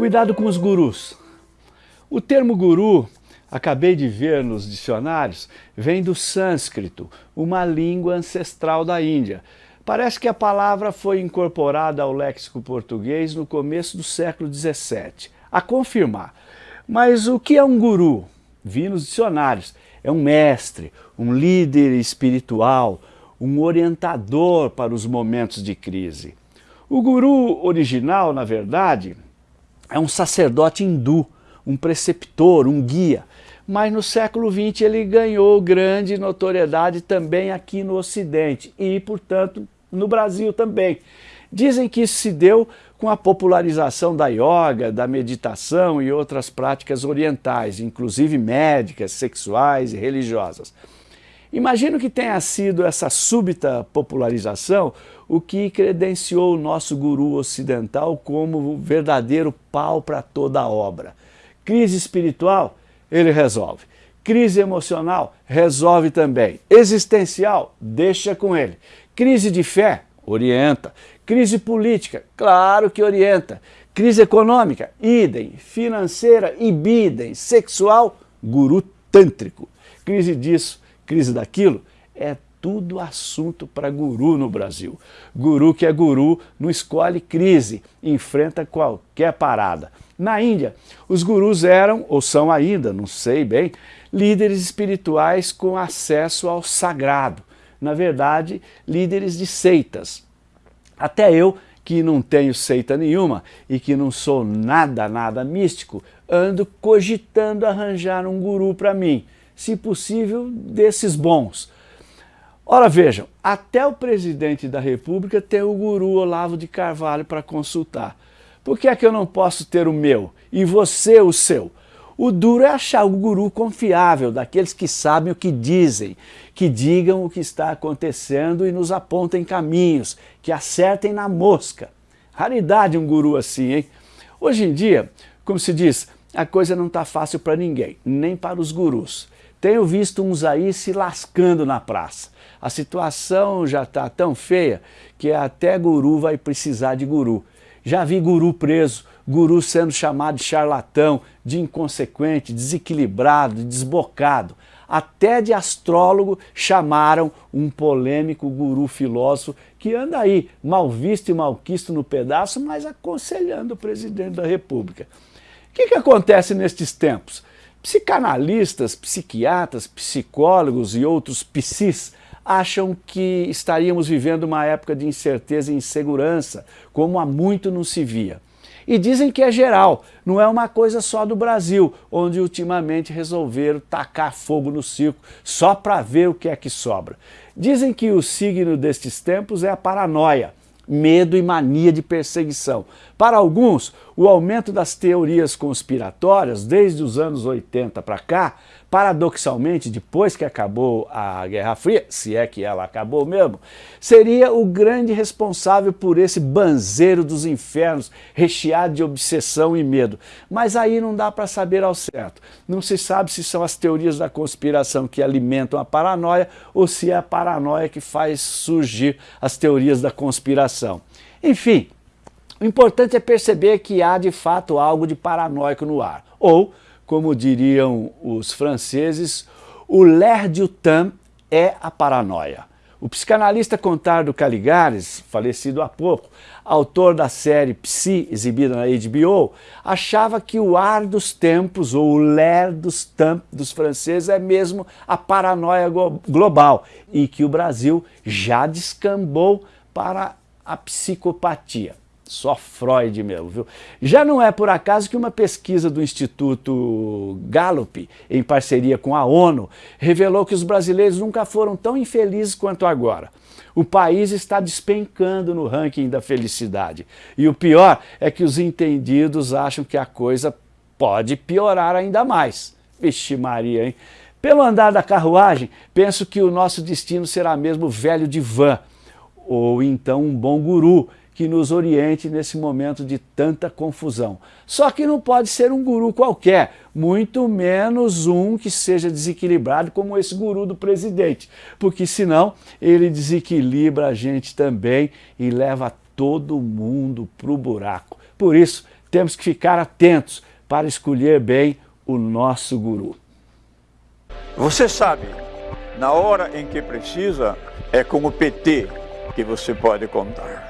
Cuidado com os gurus. O termo guru, acabei de ver nos dicionários, vem do sânscrito, uma língua ancestral da Índia. Parece que a palavra foi incorporada ao léxico português no começo do século XVII. A confirmar. Mas o que é um guru? Vi nos dicionários. É um mestre, um líder espiritual, um orientador para os momentos de crise. O guru original, na verdade, é um sacerdote hindu, um preceptor, um guia. Mas no século XX ele ganhou grande notoriedade também aqui no Ocidente e, portanto, no Brasil também. Dizem que isso se deu com a popularização da yoga, da meditação e outras práticas orientais, inclusive médicas, sexuais e religiosas. Imagino que tenha sido essa súbita popularização o que credenciou o nosso guru ocidental como verdadeiro pau para toda a obra. Crise espiritual, ele resolve. Crise emocional, resolve também. Existencial, deixa com ele. Crise de fé, orienta. Crise política, claro que orienta. Crise econômica, idem. Financeira, ibidem. Sexual, guru tântrico. Crise disso, crise daquilo, é tudo assunto para guru no Brasil. Guru que é guru não escolhe crise, enfrenta qualquer parada. Na Índia, os gurus eram, ou são ainda, não sei bem, líderes espirituais com acesso ao sagrado. Na verdade, líderes de seitas. Até eu, que não tenho seita nenhuma e que não sou nada, nada místico, ando cogitando arranjar um guru para mim se possível, desses bons. Ora vejam, até o presidente da república tem o guru Olavo de Carvalho para consultar. Por que é que eu não posso ter o meu e você o seu? O duro é achar o guru confiável, daqueles que sabem o que dizem, que digam o que está acontecendo e nos apontem caminhos, que acertem na mosca. Raridade um guru assim, hein? Hoje em dia, como se diz, a coisa não está fácil para ninguém, nem para os gurus. Tenho visto uns aí se lascando na praça. A situação já está tão feia que até guru vai precisar de guru. Já vi guru preso, guru sendo chamado de charlatão, de inconsequente, desequilibrado, desbocado. Até de astrólogo chamaram um polêmico guru filósofo que anda aí, mal visto e malquisto no pedaço, mas aconselhando o presidente da república. O que, que acontece nestes tempos? Psicanalistas, psiquiatras, psicólogos e outros psis acham que estaríamos vivendo uma época de incerteza e insegurança, como há muito não se via. E dizem que é geral, não é uma coisa só do Brasil, onde ultimamente resolveram tacar fogo no circo só para ver o que é que sobra. Dizem que o signo destes tempos é a paranoia, medo e mania de perseguição. Para alguns, o aumento das teorias conspiratórias, desde os anos 80 para cá, paradoxalmente, depois que acabou a Guerra Fria, se é que ela acabou mesmo, seria o grande responsável por esse banzeiro dos infernos, recheado de obsessão e medo. Mas aí não dá para saber ao certo. Não se sabe se são as teorias da conspiração que alimentam a paranoia ou se é a paranoia que faz surgir as teorias da conspiração. Enfim, o importante é perceber que há de fato algo de paranoico no ar, ou como diriam os franceses, o l'air du temps é a paranoia. O psicanalista Contardo Caligares, falecido há pouco, autor da série Psi, exibida na HBO, achava que o ar dos tempos, ou o l'air dos temps dos franceses, é mesmo a paranoia global e que o Brasil já descambou para a psicopatia. Só Freud mesmo, viu? Já não é por acaso que uma pesquisa do Instituto Gallup, em parceria com a ONU, revelou que os brasileiros nunca foram tão infelizes quanto agora. O país está despencando no ranking da felicidade. E o pior é que os entendidos acham que a coisa pode piorar ainda mais. Vixe Maria, hein? Pelo andar da carruagem, penso que o nosso destino será mesmo velho de van, ou então um bom guru, que nos oriente nesse momento de tanta confusão. Só que não pode ser um guru qualquer, muito menos um que seja desequilibrado como esse guru do presidente, porque senão ele desequilibra a gente também e leva todo mundo para o buraco. Por isso, temos que ficar atentos para escolher bem o nosso guru. Você sabe, na hora em que precisa, é com o PT que você pode contar.